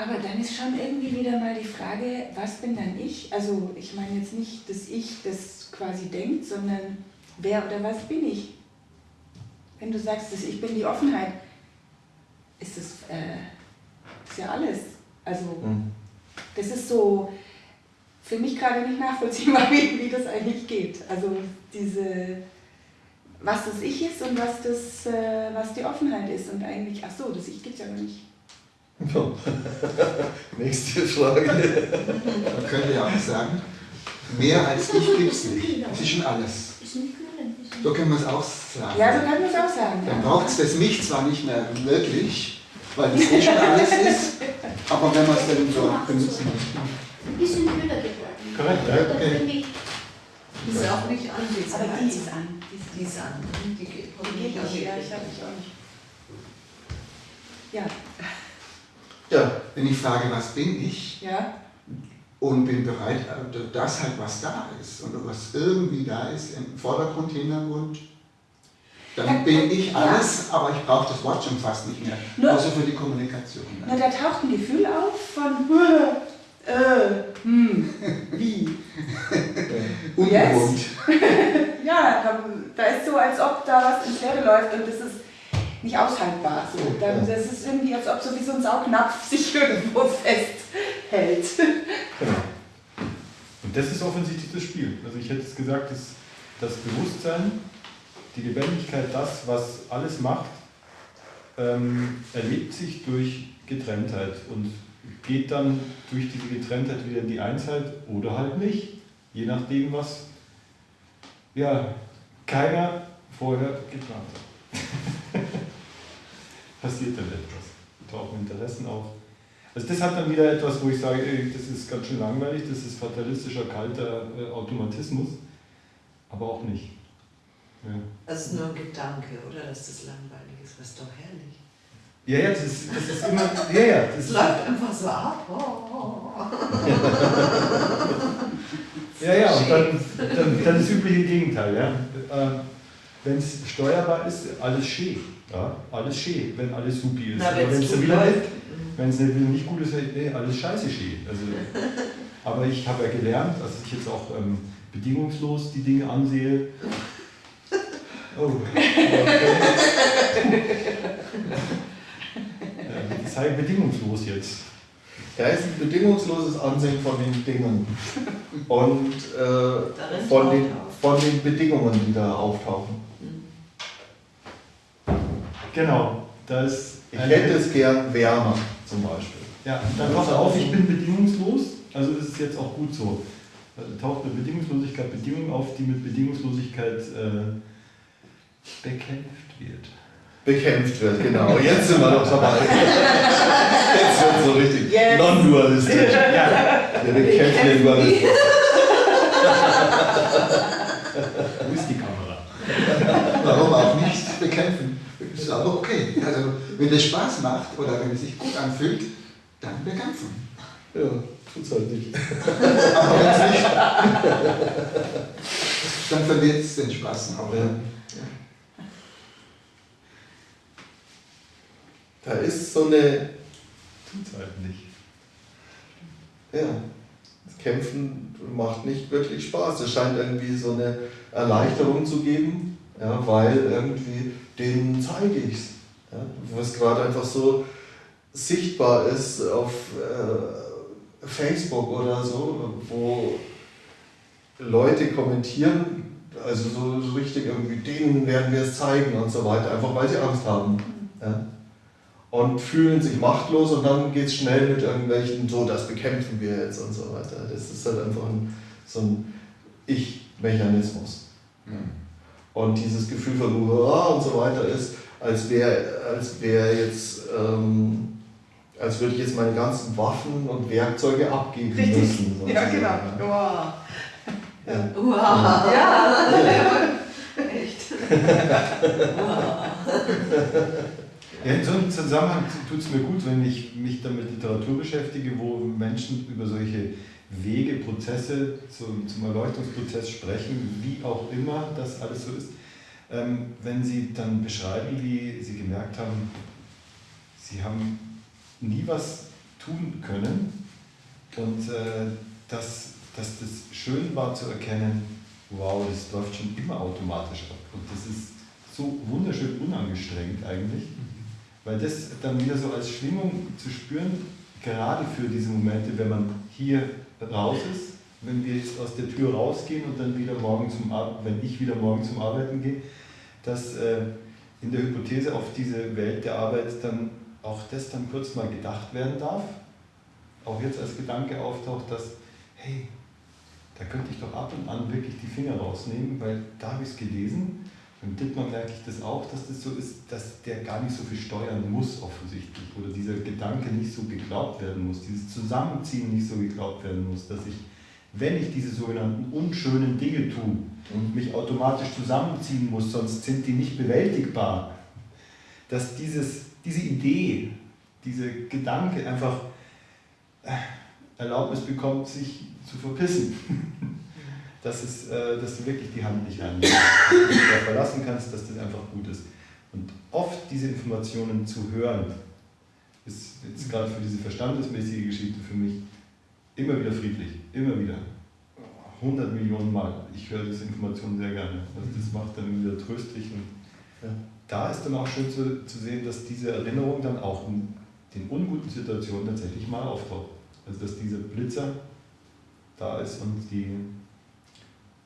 Aber dann ist schon irgendwie wieder mal die Frage, was bin dann ich? Also ich meine jetzt nicht das Ich, das quasi denkt, sondern wer oder was bin ich? Wenn du sagst, dass ich bin die Offenheit, ist das äh, ist ja alles. Also mhm. das ist so für mich gerade nicht nachvollziehbar, wie, wie das eigentlich geht. Also diese, was das Ich ist und was, das, äh, was die Offenheit ist. Und eigentlich, ach so, das Ich gibt es ja noch nicht. Nächste Frage. Man könnte ja auch sagen, mehr als ich gibt es nicht. Das ist schon alles. So können wir es auch sagen. Ja, so können wir es auch sagen. Dann braucht es das Mich zwar nicht mehr wirklich, weil es eh schon alles ist, aber wenn man es dann so benutzen möchte. Ein bisschen kühler geworden. Korrekt, ja. Okay. Die ist auch nicht an. Die ist Aber die ist an. Die ist an. Die geht, die geht nicht. Ja, ich habe mich auch nicht. Ja. Ja, wenn ich frage, was bin ich? Ja. Und bin bereit, das halt, was da ist und was irgendwie da ist, im Vordergrund, Hintergrund, dann bin ich alles, ja. aber ich brauche das Wort schon fast nicht mehr, nur, außer für die Kommunikation. Na, da taucht ein Gefühl auf von äh, hm, wie? Ungewohnt. ja, da, da, ist so, als ob da was ins Leere läuft und das ist nicht aushaltbar. So. Dann, das ist irgendwie, als ob so wie so ein Saugnapf sich irgendwo festhält. Genau. Und das ist offensichtlich das Spiel. Also ich hätte es gesagt, dass das Bewusstsein, die Lebendigkeit, das, was alles macht, ähm, erlebt sich durch Getrenntheit und geht dann durch diese Getrenntheit wieder in die Einheit oder halt nicht, je nachdem, was ja, keiner vorher geplant hat. Passiert dann etwas, tauchen Interessen auf. Also das hat dann wieder etwas, wo ich sage, das ist ganz schön langweilig, das ist fatalistischer, kalter äh, Automatismus, aber auch nicht. Ja. Das ist nur ein Gedanke, oder? Dass das langweilig ist, was doch herrlich. Ja, ja, das ist, das ist immer. Ja, ja, das es läuft einfach so ab. Oh. ja, ja, und dann, dann, dann das übliche Gegenteil. Ja. Ähm, Wenn es steuerbar ist, alles schön. Ja, alles schön, wenn alles supi ist. Na, wenn es wieder nicht, wenn es nicht gut ist, nee, alles scheiße schön. Also, aber ich habe ja gelernt, dass ich jetzt auch ähm, bedingungslos die Dinge ansehe. Oh. Okay. sei bedingungslos jetzt. Da ist ein bedingungsloses Ansehen von den Dingen und äh, von, den, von den Bedingungen, die da auftauchen. Genau, das. Ich hätte es gern wärmer zum Beispiel. Ja, dann pass auf, ich bin bedingungslos, also ist es jetzt auch gut so. Da taucht eine Bedingungslosigkeit Bedingungen auf, die mit Bedingungslosigkeit äh, bekämpft wird bekämpft wird. Genau, jetzt sind wir noch dabei. Jetzt wird es so richtig yes. non-dualistisch. Ja. Wir bekämpfen den Dualismus. Wo ist die Kamera? Warum auch nicht bekämpfen? Das ist aber okay. Also, wenn es Spaß macht oder wenn es sich gut anfühlt, dann bekämpfen. Ja, tut es halt nicht. aber wenn es nicht, dann verliert es den Spaß auch. Ja. Da ist so eine. Tut halt nicht. Ja. Das Kämpfen macht nicht wirklich Spaß. Es scheint irgendwie so eine Erleichterung zu geben, ja, weil irgendwie denen zeige ich es. Ja, was gerade einfach so sichtbar ist auf äh, Facebook oder so, wo Leute kommentieren, also so, so richtig irgendwie, denen werden wir es zeigen und so weiter, einfach weil sie Angst haben. Ja und fühlen sich machtlos und dann geht es schnell mit irgendwelchen, so das bekämpfen wir jetzt und so weiter. Das ist halt einfach ein, so ein Ich-Mechanismus. Mhm. Und dieses Gefühl von Hurra und so weiter ist, als wäre als wär jetzt, ähm, als würde ich jetzt meine ganzen Waffen und Werkzeuge abgeben Richtig. müssen. Sozusagen. Ja, genau. Wow. Ja. Wow. Ja. ja. Echt. wow. Ja, in so einem Zusammenhang tut es mir gut, wenn ich mich dann mit Literatur beschäftige, wo Menschen über solche Wege, Prozesse zum, zum Erleuchtungsprozess sprechen, wie auch immer das alles so ist. Ähm, wenn sie dann beschreiben, wie sie gemerkt haben, sie haben nie was tun können. Und äh, dass, dass das schön war zu erkennen, wow, das läuft schon immer automatisch ab. Und das ist so wunderschön unangestrengt eigentlich, weil das dann wieder so als Schwingung zu spüren, gerade für diese Momente, wenn man hier raus ist, wenn wir jetzt aus der Tür rausgehen und dann wieder morgen zum wenn ich wieder morgen zum Arbeiten gehe, dass äh, in der Hypothese auf diese Welt der Arbeit dann auch das dann kurz mal gedacht werden darf, auch jetzt als Gedanke auftaucht, dass, hey, da könnte ich doch ab und an wirklich die Finger rausnehmen, weil da habe ich es gelesen. Beim Dittmann merke ich das auch, dass das so ist, dass der gar nicht so viel steuern muss offensichtlich oder dieser Gedanke nicht so geglaubt werden muss, dieses Zusammenziehen nicht so geglaubt werden muss, dass ich, wenn ich diese sogenannten unschönen Dinge tue, und mich automatisch zusammenziehen muss, sonst sind die nicht bewältigbar, dass dieses, diese Idee, dieser Gedanke einfach äh, Erlaubnis bekommt, sich zu verpissen. dass, es, äh, dass du wirklich die Hand nicht anlegst, dass du darauf verlassen kannst, dass das einfach gut ist. Und oft diese Informationen zu hören, ist jetzt gerade für diese verstandesmäßige Geschichte für mich immer wieder friedlich, immer wieder. 100 Millionen Mal. Ich höre diese Informationen sehr gerne. Also das macht dann wieder tröstlich. Und ja. da ist dann auch schön zu, zu sehen, dass diese Erinnerung dann auch in den unguten Situationen tatsächlich mal auftaucht. Also dass dieser Blitzer da ist und die,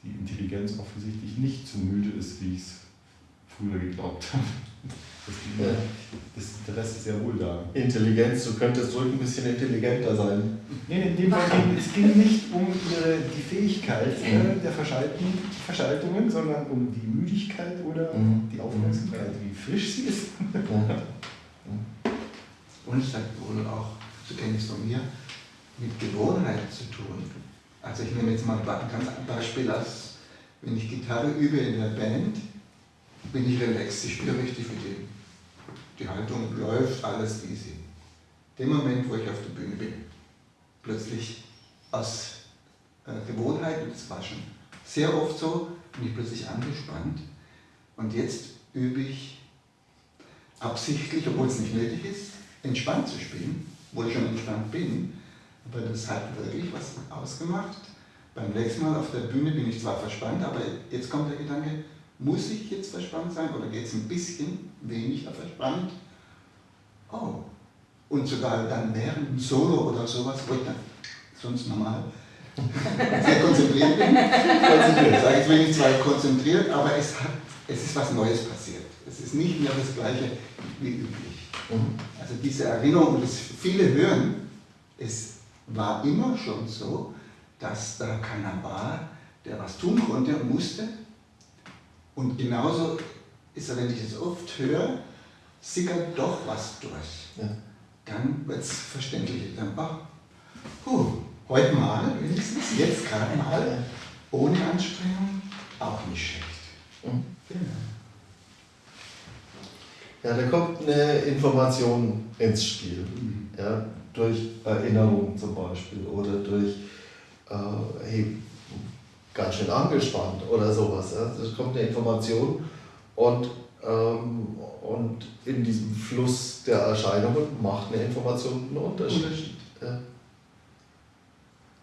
die Intelligenz offensichtlich nicht so müde ist, wie ich es früher geglaubt habe. Das, ja. das Interesse ist sehr wohl da. Intelligenz, du könntest ruhig ein bisschen intelligenter sein. Nee, in dem Fall ging es ging nicht um ihre, die Fähigkeit äh, der Verschalten, Verschaltungen, sondern um die Müdigkeit oder mhm. die Aufmerksamkeit, wie frisch sie ist. Und es hat wohl auch, so kenne ich es von mir, mit Gewohnheit zu tun. Also ich nehme jetzt mal ein Beispiel als, wenn ich Gitarre übe in der Band, bin ich relaxed, ich spiele richtig mit ihm. Die Haltung läuft, alles easy. Dem Moment, wo ich auf der Bühne bin, plötzlich aus äh, Gewohnheit, und das war schon sehr oft so, bin ich plötzlich angespannt und jetzt übe ich absichtlich, obwohl es nicht nötig ist, entspannt zu spielen, wo ich schon entspannt bin, aber das hat wirklich was ausgemacht. Beim nächsten Mal auf der Bühne bin ich zwar verspannt, aber jetzt kommt der Gedanke, muss ich jetzt verspannt sein oder geht es ein bisschen weniger verspannt? Oh. Und sogar dann während dem Solo oder sowas, wo ich dann sonst normal sehr konzentriert bin. Konzentriert. Sage ich bin ich zwar konzentriert, aber es, hat, es ist was Neues passiert. Es ist nicht mehr das Gleiche wie üblich. Mhm. Also diese Erinnerung und das viele hören, es war immer schon so, dass da keiner war, der was tun konnte und musste, und genauso ist er, wenn ich es oft höre, sickert doch was durch. Ja. Dann wird es verständlich. Dann, ach, puh, heute mal, wenigstens, jetzt gerade mal, ohne Anstrengung, auch nicht schlecht. Mhm. Genau. Ja, da kommt eine Information ins Spiel. Mhm. Ja, durch Erinnerung zum Beispiel oder durch, äh, hey, ganz schön angespannt oder sowas. Es kommt eine Information und, ähm, und in diesem Fluss der Erscheinungen macht eine Information einen Unterschied. Unterschied. Ja.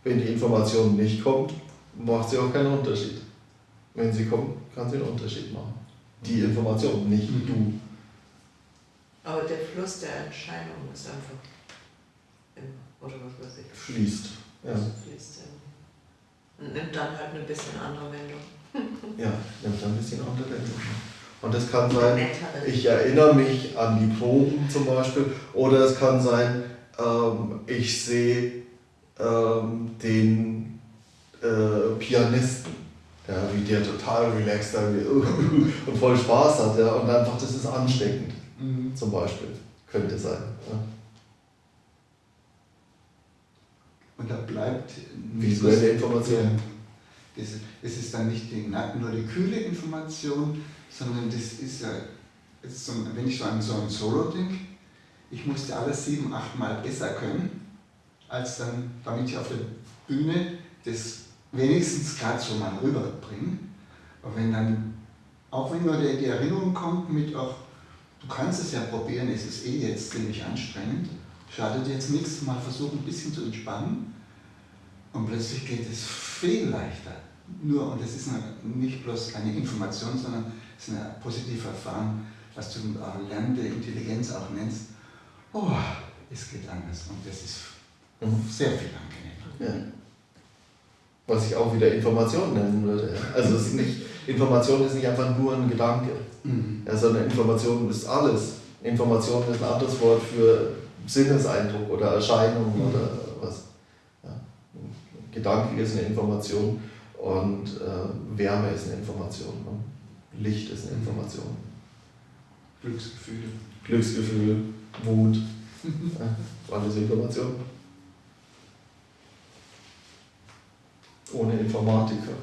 Wenn die Information nicht kommt, macht sie auch keinen Unterschied. Wenn sie kommt, kann sie einen Unterschied machen. Die Information, nicht mhm. du. Aber der Fluss der Erscheinungen ist einfach oder was weiß ich. Fließt. Ja. Also fließt, ja. Und nimmt dann halt eine bisschen andere Wendung. ja, nimmt dann ein bisschen andere Wendung. Und es kann sein, ich erinnere mich an die Proben zum Beispiel, oder es kann sein, ähm, ich sehe ähm, den äh, Pianisten, ja, wie der total relaxed und voll Spaß hat. Ja, und einfach, das ist ansteckend, mhm. zum Beispiel, könnte sein. Ja. Und da bleibt visuelle Information. Das, das ist dann nicht die, nur die kühle Information, sondern das ist ja, so, wenn ich so an so ein Solo denke, ich musste alles sieben, acht Mal besser können, als dann, damit ich auf der Bühne das wenigstens gerade so mal rüberbringe. Aber wenn dann, auch wenn nur die, die Erinnerung kommt mit, auch, du kannst es ja probieren, es ist eh jetzt ziemlich anstrengend, schadet jetzt nichts, mal versuchen ein bisschen zu entspannen und plötzlich geht es viel leichter. Nur, und das ist nicht bloß eine Information, sondern es ist eine positive Erfahrung, was du äh, lernende Intelligenz auch nennst. Oh, es geht anders und das ist Mhm. sehr viel angenehmer. Ja. Was ich auch wieder Information nennen würde. Also es ist nicht, Information ist nicht einfach nur ein Gedanke, Mhm. ja, sondern Information ist alles. Information ist ein anderes Wort für Sinneseindruck oder Erscheinung Mhm. oder. Gedanke ist eine Information und äh, Wärme ist eine Information. Ne? Licht ist eine Information. Glücksgefühl. Glücksgefühl, Mut, ja, alles Information. Ohne Informatiker.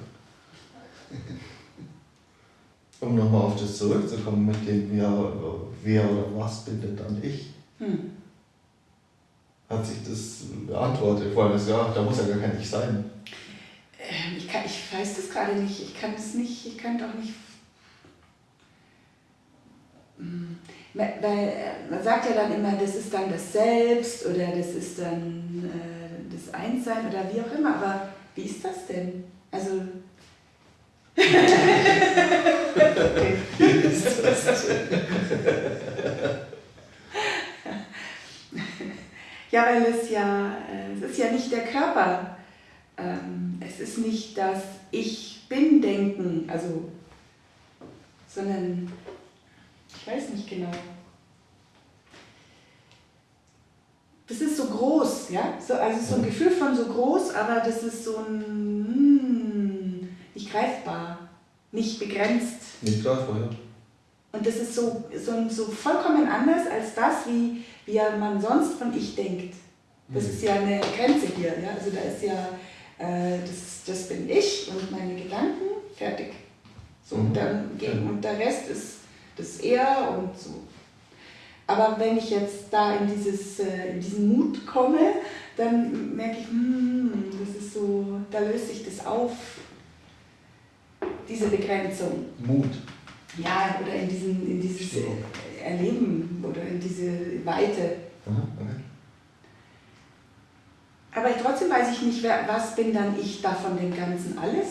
Um nochmal auf das zurückzukommen mit dem, wer, wer oder was bin denn dann ich, Hm. Hat sich das beantwortet. Vor allem, das, ja, da muss ja gar kein Ich sein. Ähm, Ich, kann, ich weiß das gerade nicht. Ich kann es nicht, ich kann doch nicht. Hm. Weil äh, man sagt ja dann immer, das ist dann das Selbst oder das ist dann äh, das Einssein oder wie auch immer. Aber wie ist das denn? Also. Ja, weil es ja, äh, es ist ja nicht der Körper. Ähm, es ist nicht das Ich bin denken, also, sondern ich weiß nicht genau. Das ist so groß, ja? So, also so ein Gefühl von so groß, aber das ist so ein hm, nicht greifbar, nicht begrenzt. Nicht greifbar, ja. Und das ist so, so, so vollkommen anders als das, wie, wie man sonst von Ich denkt. Das ist ja eine Grenze hier. Ja? Also da ist ja, äh, das, das bin ich und meine Gedanken, fertig. So, und, Mhm. dann, Ja. und der Rest ist das Er und so. Aber wenn ich jetzt da in, dieses, äh, in diesen Mut komme, dann merke ich, hm, das ist so, da löst sich das auf, diese Begrenzung. Mut. Ja, oder in, diesen, in dieses Stimmt. äh, Erleben oder in diese Weite. Aha, okay. Aber trotzdem weiß ich nicht, wer, was bin dann ich da von dem Ganzen alles?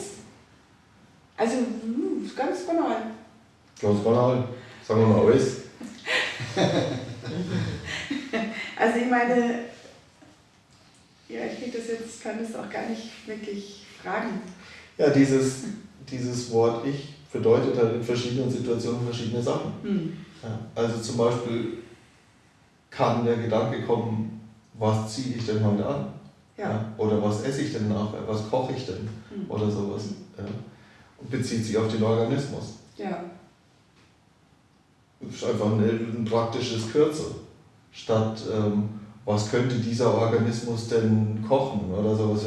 Also, hm, ganz banal. Ganz banal. Sagen wir mal alles. Also ich meine, ja, ich krieg das jetzt, kann das auch gar nicht wirklich fragen. Ja, dieses, dieses Wort Ich bedeutet halt in verschiedenen Situationen verschiedene Sachen. Hm. Ja, also zum Beispiel kann der Gedanke kommen, was ziehe ich denn heute an? Ja. Oder was esse ich denn nachher? Was koche ich denn? Hm. Oder sowas. Ja. Und bezieht sich auf den Organismus. Ja. Das ist einfach ein, ein praktisches Kürzel. Statt ähm, was könnte dieser Organismus denn kochen oder sowas.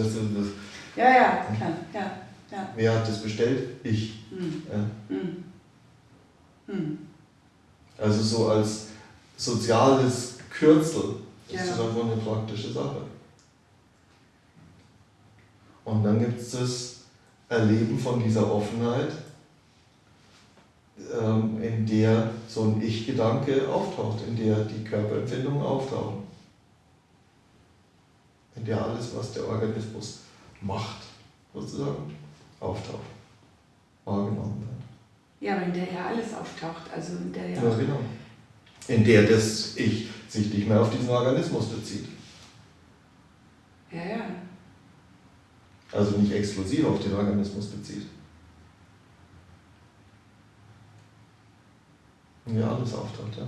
Ja, ja, klar. Ja. Ja. wer hat das bestellt? Ich. Hm. Ja. Hm. Hm. Also so als soziales Kürzel ist das einfach eine praktische Sache. Und dann gibt es das Erleben von dieser Offenheit, ähm, in der so ein Ich-Gedanke auftaucht, in der die Körperempfindungen auftauchen. In der alles, was der Organismus macht, sozusagen, auftaucht, wahrgenommen wird. Ja, aber in der ja alles auftaucht. Also in der ja. Ja, genau. In der das Ich sich nicht mehr auf diesen Organismus bezieht. Ja, ja. Also nicht exklusiv auf den Organismus bezieht. Ja, alles auftaucht, ja.